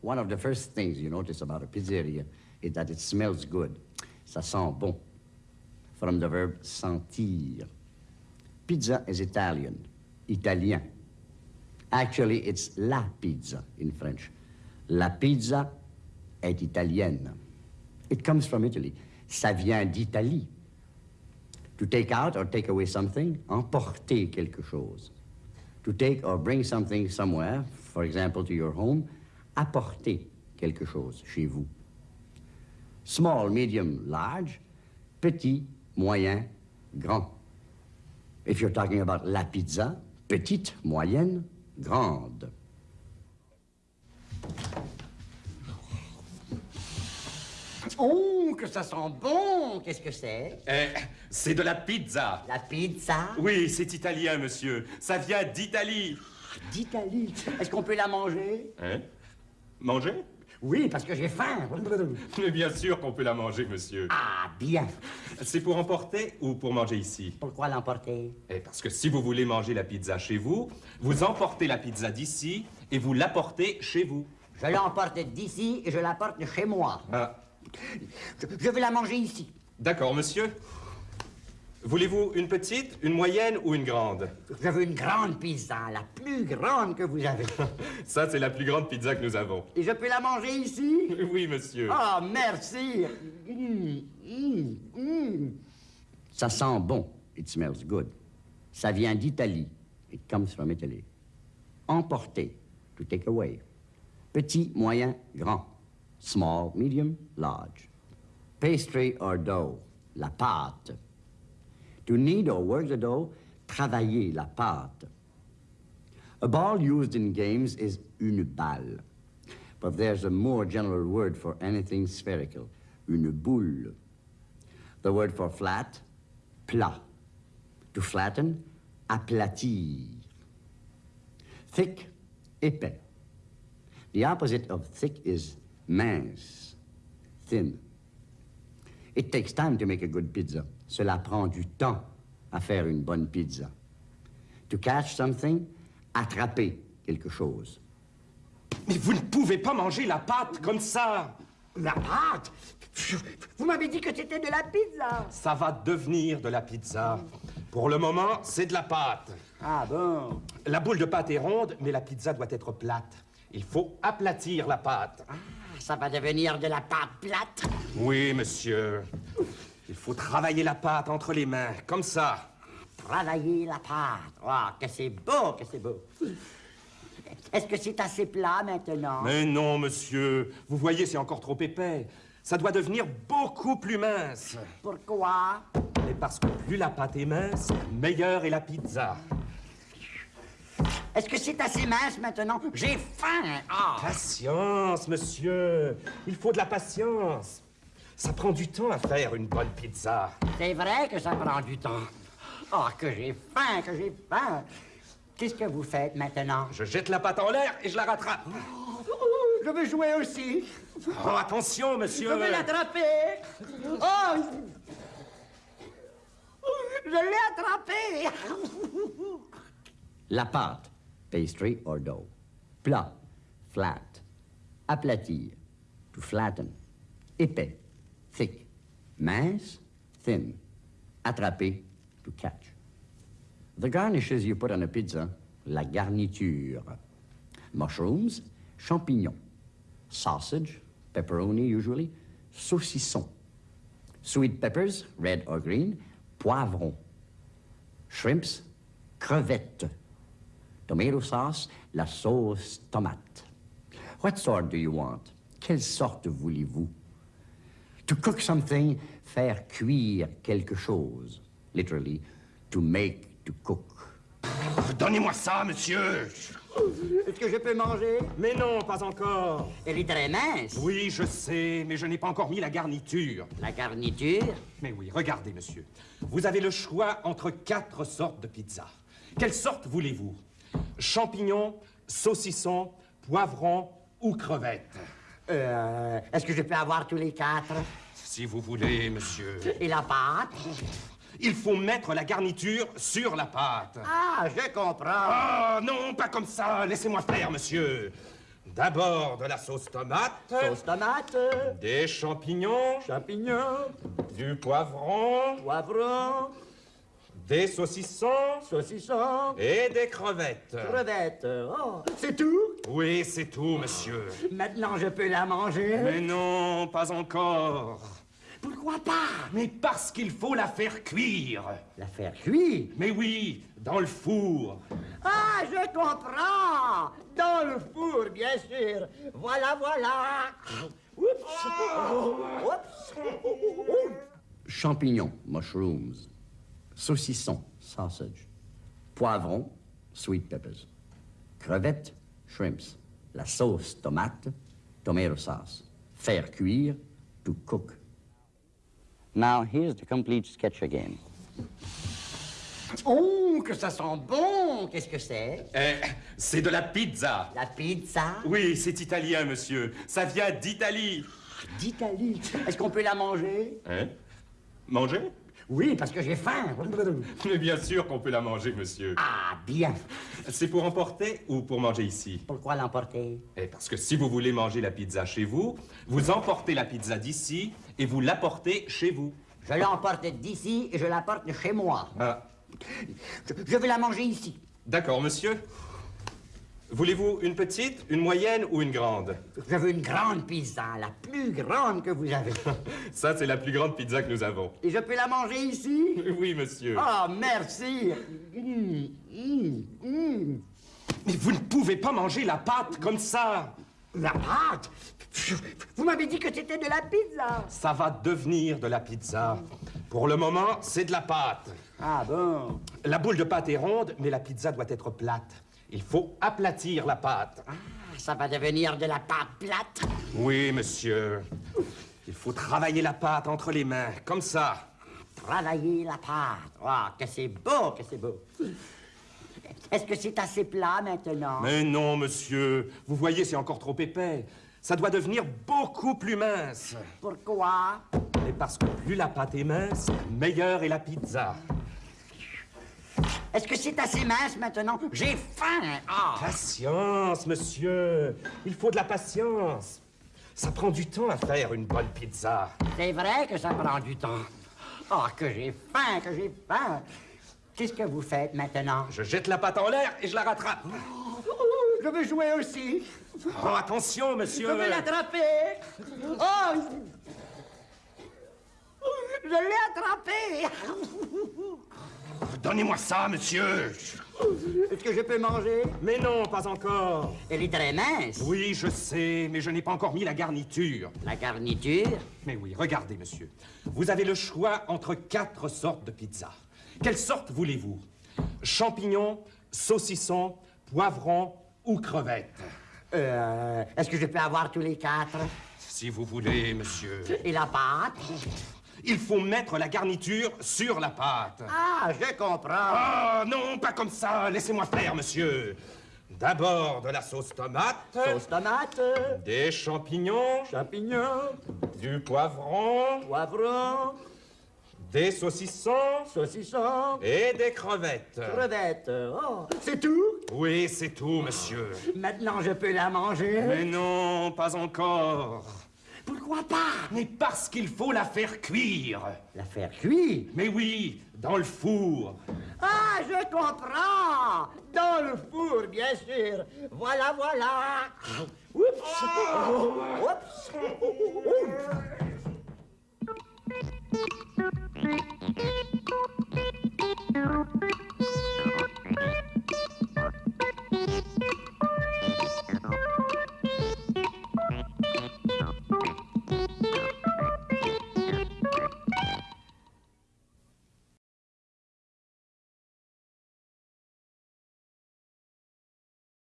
One of the first things you notice about a pizzeria is that it smells good. Ça sent bon. From the verb sentir. Pizza is Italian, italien. Actually, it's la pizza in French. La pizza est italienne. It comes from Italy. Ça vient d'Italie. To take out or take away something, emporter quelque chose. To take or bring something somewhere, for example, to your home, apporter quelque chose chez vous. Small, medium, large, petit, moyen, grand. If you're talking about la pizza, petite, moyenne, grande. Oh, que ça sent bon! Qu'est-ce que c'est? Eh, c'est de la pizza. La pizza? Oui, c'est italien, monsieur. Ça vient d'Italie. D'Italie. Est-ce qu'on peut la manger? Hein? Manger? Oui, parce que j'ai faim. Mais bien sûr qu'on peut la manger, monsieur. Ah, bien. C'est pour emporter ou pour manger ici? Pourquoi l'emporter? Eh, parce que si vous voulez manger la pizza chez vous, vous emportez la pizza d'ici et vous l'apportez chez vous. Je l'emporte d'ici et je l'apporte chez moi. Ah, Je, je veux la manger ici. d'accord, monsieur. Voulez-vous une petite, une moyenne ou une grande? Je veux une grande pizza, la plus grande que vous avez. Ça, c'est la plus grande pizza que nous avons. Et je peux la manger ici? Oui, monsieur. Ah, merci. Mm, mm. Ça sent bon. It smells good. Ça vient d'Italie. It comes from Italy. Emporter. To take away. Petit, moyen, grand. Small, medium, large. Pastry or dough. La pâte. To knead or work the dough, travailler la pâte. A ball used in games is une balle. But there's a more general word for anything spherical, une boule. The word for flat, plat. To flatten, aplatir. Thick, épais. The opposite of thick is mince, thin. It takes time to make a good pizza. Cela prend du temps à faire une bonne pizza. To catch something, attraper quelque chose. Mais vous ne pouvez pas manger la pâte comme ça. La pâte? Vous m'avez dit que c'était de la pizza Ça va devenir de la pizza. Pour le moment, c'est de la pâte. Ah bon? La boule de pâte est ronde, mais la pizza doit être plate. Il faut aplatir la pâte. Ah, Ça va devenir de la pâte plate Oui, monsieur. Il faut travailler la pâte entre les mains, comme ça. Travailler la pâte. Ah, que c'est beau, que c'est beau. Est-ce que c'est assez plat maintenant? Mais non, monsieur. Vous voyez, c'est encore trop épais. Ça doit devenir beaucoup plus mince. Pourquoi? Et parce que plus la pâte est mince, meilleure est la pizza. Est-ce que c'est assez mince maintenant? J'ai faim Ah Patience, monsieur. Il faut de la patience. Ça prend du temps à faire une bonne pizza. C'est vrai que ça prend du temps. Ah, que j'ai faim, que j'ai faim. Qu'est-ce que vous faites maintenant? Je jette la pâte en l'air et je la rattrape. Je veux jouer aussi. Oh, attention, monsieur. Je veux l'attraper. Oh Je l'ai attrapé La pâte, pastry or dough. Plat, flat. Aplatir, to flatten. Épais, thick. Mince, thin. Attraper, to catch. The garnishes you put on a pizza, la garniture. Mushrooms, champignons. Sausage, pepperoni usually, saucisson. Sweet peppers, red or green, poivron. Shrimps, crevettes. Tomato sauce, la sauce tomate. What sort do you want? Quelle sorte voulez-vous? To cook something, faire cuire quelque chose. Literally, to make, to cook. Donnez-moi ça, monsieur. Est-ce que je peux manger? Mais non, pas encore. Elle est très mince. Oui, je sais, mais je n'ai pas encore mis la garniture. La garniture? Mais oui, regardez, monsieur. Vous avez le choix entre quatre sortes de pizza. Quelle sorte voulez-vous? Champignons, saucisson, poivron ou crevettes Euh, Est-ce que je peux avoir tous les quatre? Si vous voulez, monsieur. Et la pâte? Il faut mettre la garniture sur la pâte. Ah, je comprends. Ah, non, pas comme ça. Laissez-moi faire, monsieur. D'abord de la sauce tomate, Sauce tomate, des champignons, champignons, du poivron, poivron, des saucissons saucisson, et des crevettes. crevettes. Oh, c'est tout? Oui, c'est tout, monsieur. Maintenant, je peux la manger? Mais non, pas encore. Pourquoi pas? Mais parce qu'il faut la faire cuire. La faire cuire? Mais oui, dans le four. Ah, je comprends Dans le four, bien sûr. Voilà, voilà. Oups. Oups. Champignons, mushrooms. Saucisson, sausage. Poivron, sweet peppers. Crevettes, shrimps. La sauce tomate, tomato sauce. Faire cuire, to cook. Now, here's the complete sketch again. Oh, que ça sent bon Qu'est-ce que c'est? Eh, c'est de la pizza. La pizza? Oui, c'est italien, monsieur. Ça vient d'Italie. d'Italie. Est-ce qu'on peut la manger? Hein? Manger? Oui, parce que j'ai faim. Mais bien sûr qu'on peut la manger, monsieur. Ah, bien. C'est pour emporter ou pour manger ici? Pourquoi l'emporter? Eh, parce que si vous voulez manger la pizza chez vous, vous emportez la pizza d'ici et vous l'apportez chez vous. Je l'emporte d'ici et je l'apporte chez moi. Ah, Je, je vais la manger ici. d'accord, monsieur. Voulez-vous une petite, une moyenne ou une grande? Je veux une grande pizza, la plus grande que vous avez. Ça, c'est la plus grande pizza que nous avons. Et je peux la manger ici? Oui, monsieur. Ah, merci. Mmh, mmh, mmh. Mais vous ne pouvez pas manger la pâte comme ça. La pâte? Vous m'avez dit que c'était de la pizza. Ça va devenir de la pizza. Pour le moment, c'est de la pâte. Ah bon? La boule de pâte est ronde, mais la pizza doit être plate. Il faut aplatir la pâte. Ah, ça va devenir de la pâte plate. Oui, monsieur. Il faut travailler la pâte entre les mains, comme ça. Travailler la pâte. Ah, que c'est beau, que c'est beau. Est-ce que c'est assez plat maintenant? Mais non, monsieur. Vous voyez, c'est encore trop épais. Ça doit devenir beaucoup plus mince. Pourquoi? Et parce que plus la pâte est mince, meilleure est la pizza. Est-ce que c'est assez mince maintenant? J'ai faim. Ah Patience, monsieur. Il faut de la patience. Ça prend du temps à faire une bonne pizza. C'est vrai que ça prend du temps. Ah, que j'ai faim, que j'ai faim. Qu'est-ce que vous faites maintenant? Je jette la pâte en l'air et je la rattrape. Je veux jouer aussi. Oh, attention, monsieur. Je veux l'attraper. Oh Je l'ai attrapé. Donnez-moi ça, monsieur. Est-ce que je peux manger? Mais non, pas encore. Elle est très mince. Oui, je sais, mais je n'ai pas encore mis la garniture. La garniture? Mais oui, regardez, monsieur. Vous avez le choix entre quatre sortes de pizza. Quelle sorte voulez-vous? Champignons, saucissons, poivrons ou crevettes? Euh, Est-ce que je peux avoir tous les quatre? Si vous voulez, monsieur. Et la pâte? Il faut mettre la garniture sur la pâte. Ah, je comprends. Ah, non, pas comme ça. Laissez-moi faire, monsieur. D'abord de la sauce tomate, Sauce tomate, des champignons, champignons, du poivron, poivron, des saucissons saucisson, et des crevettes. crevettes. Oh, c'est tout? Oui, c'est tout, monsieur. Maintenant, je peux la manger? Mais non, pas encore. Pourquoi pas? Mais parce qu'il faut la faire cuire. La faire cuire? Mais oui, dans le four. Ah, je comprends Dans le four, bien sûr. Voilà, voilà. Oups Oups Oups